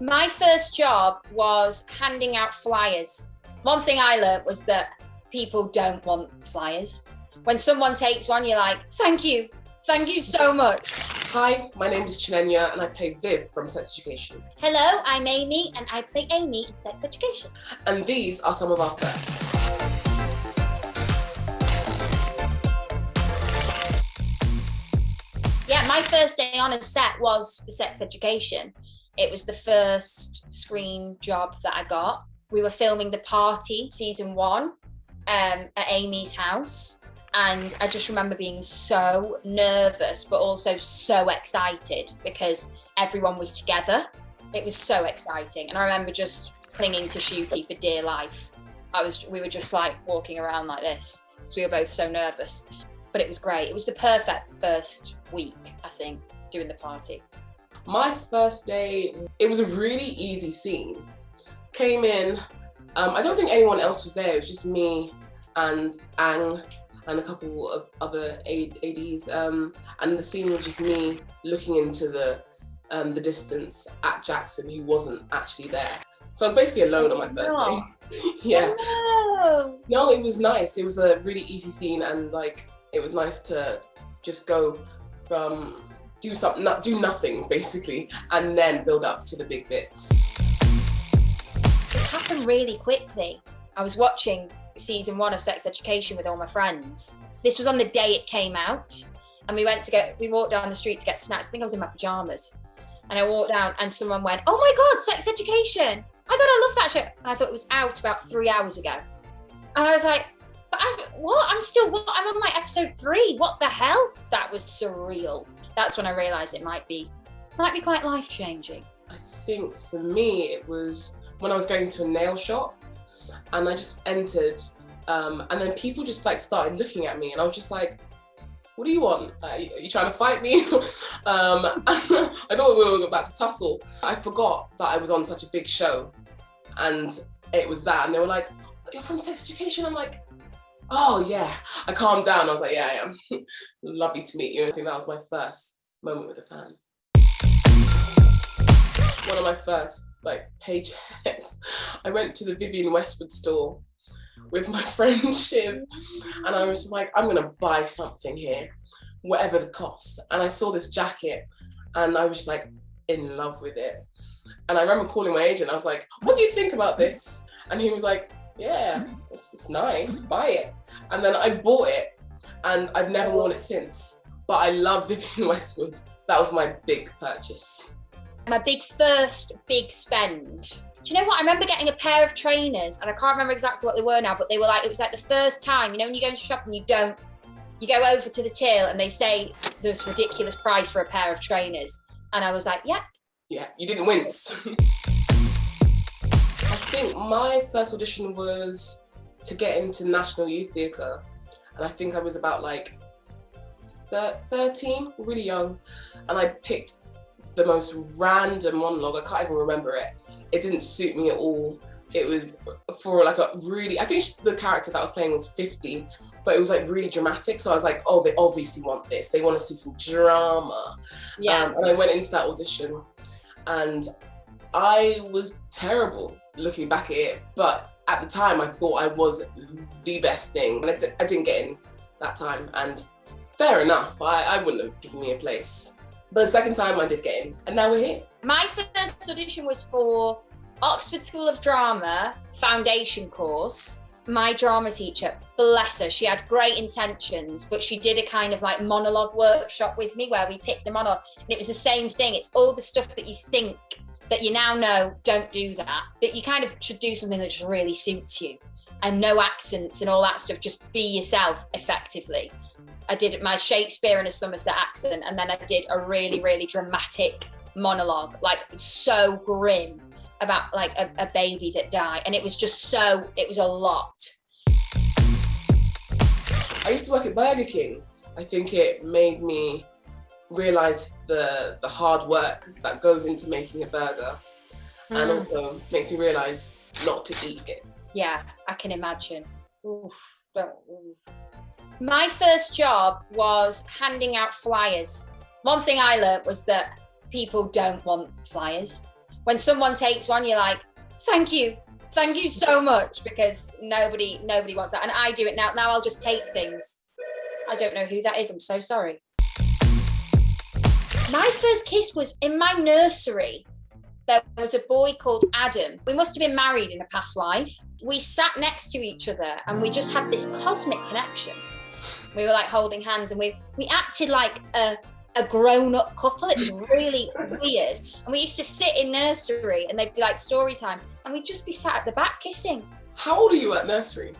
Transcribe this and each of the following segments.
My first job was handing out flyers. One thing I learned was that people don't want flyers. When someone takes one, you're like, thank you, thank you so much. Hi, my name is Chinenye and I play Viv from Sex Education. Hello, I'm Aimee and I play Aimee in Sex Education. And these are some of our firsts. Yeah, my first day on a set was for Sex Education. It was the first screen job that I got. We were filming The Party season one um, at Aimee's house. And I just remember being so nervous, but also so excited because everyone was together. It was so exciting. And I remember just clinging to Ncuti for dear life. I was, we were just like walking around like this because we were both so nervous. But it was great. It was the perfect first week, I think, doing the party. My first day, it was a really easy scene. Came in, um, I don't think anyone else was there, it was just me and Ang and a couple of other ADs. Um, and the scene was just me looking into the um, the distance at Jackson, who wasn't actually there. So I was basically alone on my first no. day. yeah. No. No, it was nice. It was a really easy scene and like it was nice to just go from do something, not do nothing basically, and then build up to the big bits. It happened really quickly. I was watching season one of Sex Education with all my friends. This was on the day it came out, and we went to get, we walked down the street to get snacks. I think I was in my pajamas. And I walked down and someone went, oh my God, Sex Education. I I love that show. And I thought it was out about three hours ago. And I was like, but I, what? I'm still, what? I'm on like episode three. What the hell? That was surreal. That's when I realized it might be, might be quite life changing. I think for me, it was when I was going to a nail shop and I just entered um, and then people just like started looking at me and I was just like, what do you want? Are you, are you trying to fight me? um, I thought we were about to tussle. I forgot that I was on such a big show and it was that. And they were like, you're from sex education? I'm like, oh yeah. I calmed down. I was like, yeah, I am. Lovely to meet you. I think that was my first moment with a fan. One of my first like paychecks. I went to the Vivienne Westwood store with my friend Shiv and I was just like, I'm gonna buy something here, whatever the cost. And I saw this jacket and I was just like in love with it. And I remember calling my agent, I was like, what do you think about this? And he was like, yeah, it's, it's nice, buy it. And then I bought it and I've never worn it since. But I love Vivienne Westwood. That was my big purchase. My big first big spend do you know what? I remember getting a pair of trainers and I can't remember exactly what they were now, but they were like, it was like the first time, you know, when you go into shop and you don't, you go over to the till and they say this ridiculous price for a pair of trainers. And I was like, yeah. Yeah, you didn't wince. I think my first audition was to get into National Youth Theatre. And I think I was about like 13, really young. And I picked the most random monologue, I can't even remember it it didn't suit me at all. It was for like a really, I think the character that I was playing was 50, but it was like really dramatic. So I was like, oh, they obviously want this. They want to see some drama. Yeah. Um, and I went into that audition and I was terrible looking back at it. But at the time, I thought I was the best thing. And I d I didn't get in that time. And fair enough, I, I wouldn't have given me a place. But the second time I did get in, and now we're here. My first audition was for Oxford School of Drama foundation course. My drama teacher, bless her, she had great intentions, but she did a kind of like monologue workshop with me where we picked the monologue. And it was the same thing. It's all the stuff that you think that you now know don't do that, that you kind of should do something that just really suits you and no accents and all that stuff. Just be yourself effectively. I did my Shakespeare in a Somerset accent, and then I did a really, really dramatic monologue, like so grim about like a, a baby that died. And it was just so, it was a lot. I used to work at Burger King. I think it made me realize the the hard work that goes into making a burger mm. and also makes me realize not to eat it. Yeah, I can imagine. Oof, don't, oof. My first job was handing out flyers. One thing I learned was that people don't want flyers. when someone takes one, you're like, thank you, thank you so much, because nobody nobody wants that. And I do it now. Now I'll just take things. I don't know who that is. I'm so sorry. My first kiss was in my nursery. There was a boy called Adam. We must have been married in a past life. We sat next to each other and we just had this cosmic connection. We were like holding hands and we we acted like a a grown-up couple. It was really weird. And we used to sit in nursery and they'd be like story time and we'd just be sat at the back kissing. How old are you at nursery?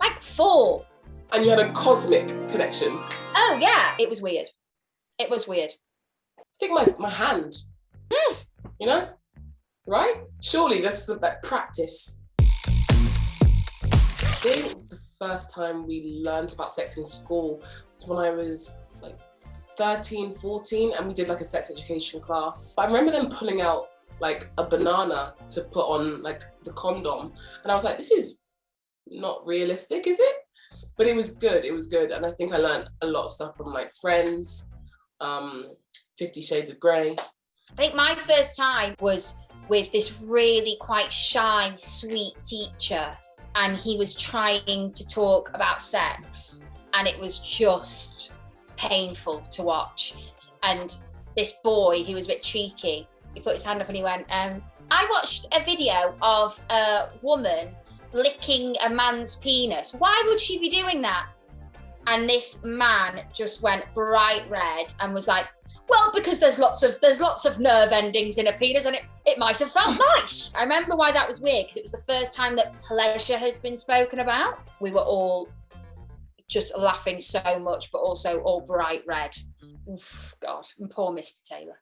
Like four. And you had a cosmic connection. Oh yeah. It was weird. It was weird. I think my, my hand. Mm. You know? Right? Surely that's the that practice. I think the first time we learned about sex in school was when I was like 13, 14, and we did like a sex education class. I remember them pulling out like a banana to put on like the condom. And I was like, this is not realistic, is it? But it was good, it was good. And I think I learned a lot of stuff from my friends, um, Fifty Shades of Grey. I think my first time was with this really quite shy, sweet teacher, and he was trying to talk about sex, and it was just painful to watch. And this boy, he was a bit cheeky, he put his hand up and he went, um, I watched a video of a woman licking a man's penis. Why would she be doing that? And this man just went bright red and was like, well, because there's lots of there's lots of nerve endings in a penis, and it, it might have felt hmm. nice. I remember why that was weird because it was the first time that pleasure had been spoken about. We were all just laughing so much, but also all bright red. Oof, God, and poor Mr. Taylor.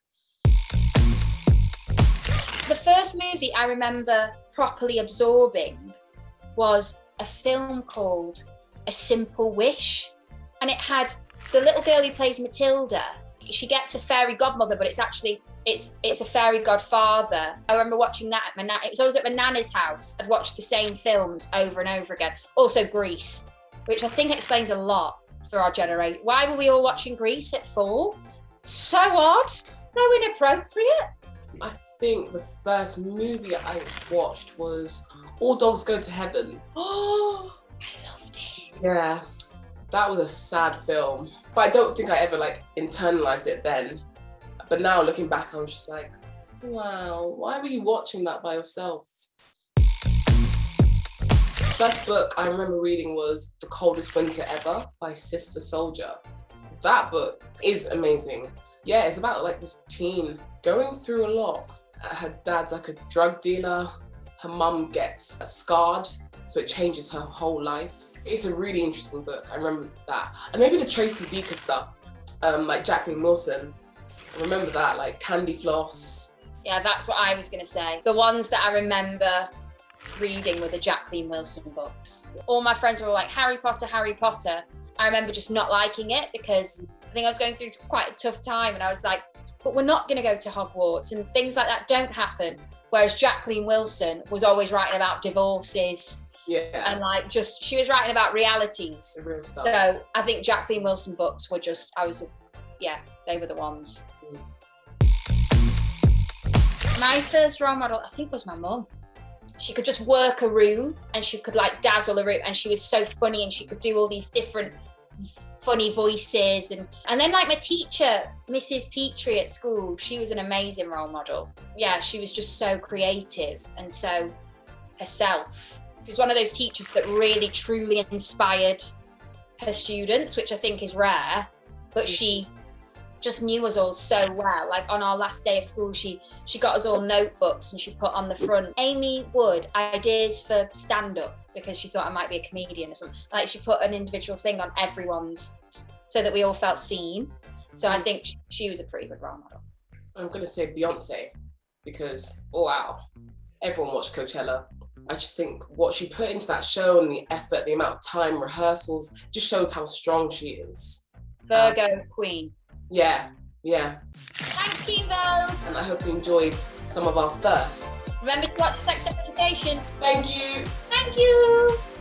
The first movie I remember properly absorbing was a film called A Simple Wish, and it had the little girl who plays Matilda she gets a fairy godmother, but it's actually it's it's a fairy godfather. I remember watching that at my nan. It was always at my nana's house. I'd watch the same films over and over again. Also Grease, which I think explains a lot for our generation. Why were we all watching Grease at four? So odd. So inappropriate. I think the first movie I watched was All Dogs Go to Heaven. Oh, I loved it. Yeah, that was a sad film. But I don't think I ever like internalized it then. But now looking back, I was just like, wow, why were you watching that by yourself? First book I remember reading was The Coldest Winter Ever by Sister Souljah. That book is amazing. Yeah, it's about like this teen going through a lot. Her dad's like a drug dealer. Her mum gets scarred, so it changes her whole life it's a really interesting book. I remember that. And maybe the Tracy Beaker stuff, um, like Jacqueline Wilson. I remember that, like Candy Floss. Yeah, that's what I was going to say. The ones that I remember reading were the Jacqueline Wilson books. All my friends were like, Harry Potter, Harry Potter. I remember just not liking it because I think I was going through quite a tough time and I was like, but we're not going to go to Hogwarts and things like that don't happen. Whereas Jacqueline Wilson was always writing about divorces yeah. And like just she was writing about realities. So I think Jacqueline Wilson books were just I was yeah, they were the ones. Mm. My first role model, I think, was my mum. She could just work a room and she could like dazzle a room and she was so funny and she could do all these different funny voices and and then like my teacher mrs petrie at school she was an amazing role model yeah she was just so creative and so herself she was one of those teachers that really truly inspired her students, which I think is rare, but she just knew us all so well. Like on our last day of school, she she got us all notebooks and she put on the front Aimee Wood ideas for stand up because she thought I might be a comedian or something. Like she put an individual thing on everyone's so that we all felt seen. So I mm. think she was a pretty good role model. I'm gonna say Beyonce because oh wow, everyone watched Coachella. I just think what she put into that show and the effort, the amount of time, rehearsals, just showed how strong she is. Virgo um, Queen. Yeah, yeah. Thanks, Team Vogue. And I hope you enjoyed some of our firsts. Remember to watch Sex Education. Thank you. Thank you.